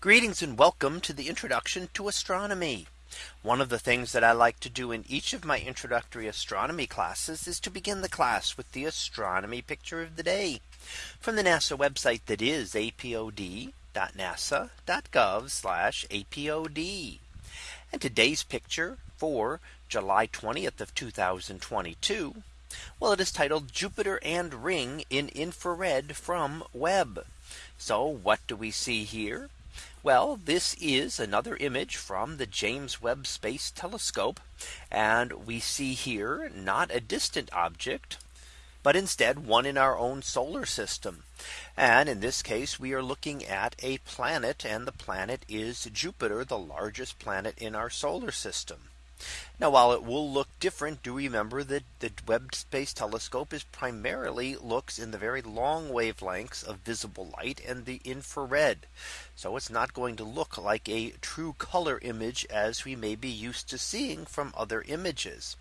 Greetings and welcome to the introduction to astronomy. One of the things that I like to do in each of my introductory astronomy classes is to begin the class with the astronomy picture of the day from the NASA website that is apod.nasa.gov apod. And today's picture for July 20th of 2022. Well, it is titled Jupiter and ring in infrared from Webb. So what do we see here? Well, this is another image from the James Webb Space Telescope. And we see here not a distant object, but instead one in our own solar system. And in this case, we are looking at a planet and the planet is Jupiter, the largest planet in our solar system. Now while it will look different, do remember that the Webb Space Telescope is primarily looks in the very long wavelengths of visible light and the infrared. So it's not going to look like a true color image as we may be used to seeing from other images.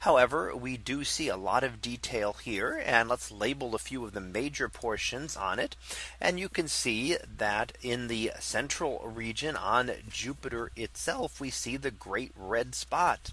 However, we do see a lot of detail here and let's label a few of the major portions on it. And you can see that in the central region on Jupiter itself, we see the great red spot.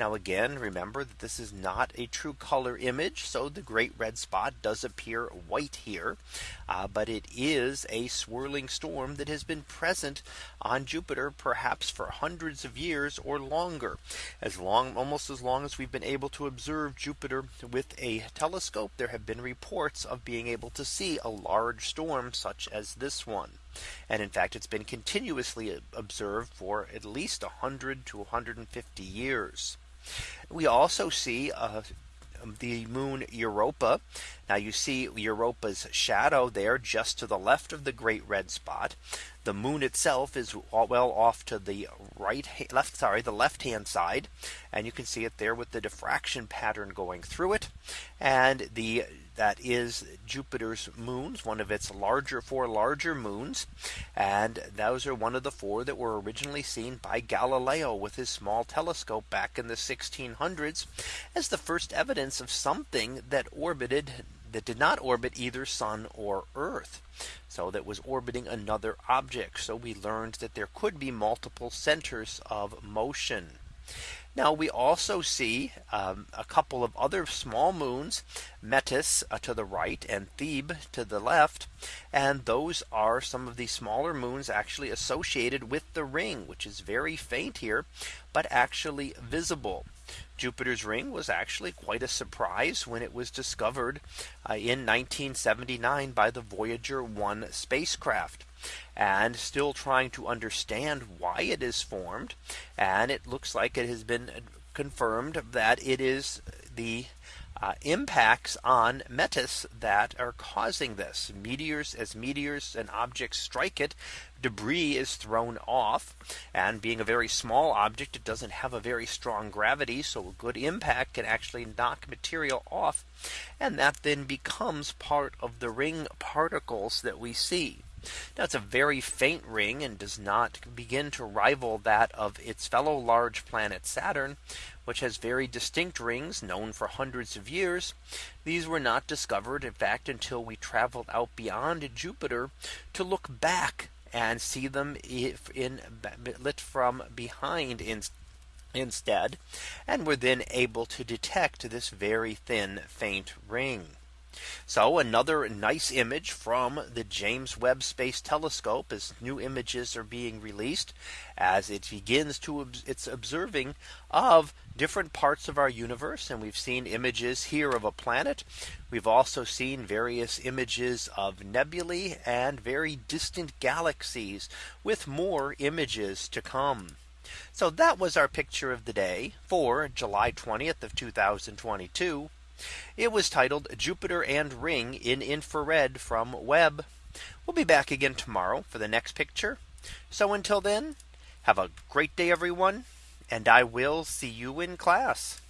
Now again, remember that this is not a true color image. So the great red spot does appear white here. Uh, but it is a swirling storm that has been present on Jupiter perhaps for hundreds of years or longer as long almost as long as we've been able to observe Jupiter with a telescope. There have been reports of being able to see a large storm such as this one. And in fact, it's been continuously observed for at least 100 to 150 years. We also see uh, the moon Europa. Now you see Europa's shadow there just to the left of the great red spot. The moon itself is well off to the right left sorry the left hand side and you can see it there with the diffraction pattern going through it and the that is Jupiter's moons, one of its larger four larger moons. And those are one of the four that were originally seen by Galileo with his small telescope back in the 1600s as the first evidence of something that orbited that did not orbit either sun or earth. So that was orbiting another object. So we learned that there could be multiple centers of motion. Now we also see um, a couple of other small moons, Metis uh, to the right and Thebe to the left. And those are some of the smaller moons actually associated with the ring, which is very faint here, but actually visible. Jupiter's ring was actually quite a surprise when it was discovered uh, in 1979 by the Voyager 1 spacecraft and still trying to understand why it is formed. And it looks like it has been confirmed that it is the uh, impacts on Metis that are causing this. Meteors as meteors and objects strike it debris is thrown off. And being a very small object it doesn't have a very strong gravity so a good impact can actually knock material off. And that then becomes part of the ring particles that we see now it's a very faint ring and does not begin to rival that of its fellow large planet Saturn, which has very distinct rings known for hundreds of years. These were not discovered in fact until we traveled out beyond Jupiter to look back and see them in lit from behind in, instead and were then able to detect this very thin faint ring. So another nice image from the James Webb Space Telescope as new images are being released as it begins to its observing of different parts of our universe. And we've seen images here of a planet. We've also seen various images of nebulae and very distant galaxies with more images to come. So that was our picture of the day for July 20th of 2022. It was titled Jupiter and ring in infrared from Webb. We'll be back again tomorrow for the next picture. So until then, have a great day, everyone. And I will see you in class.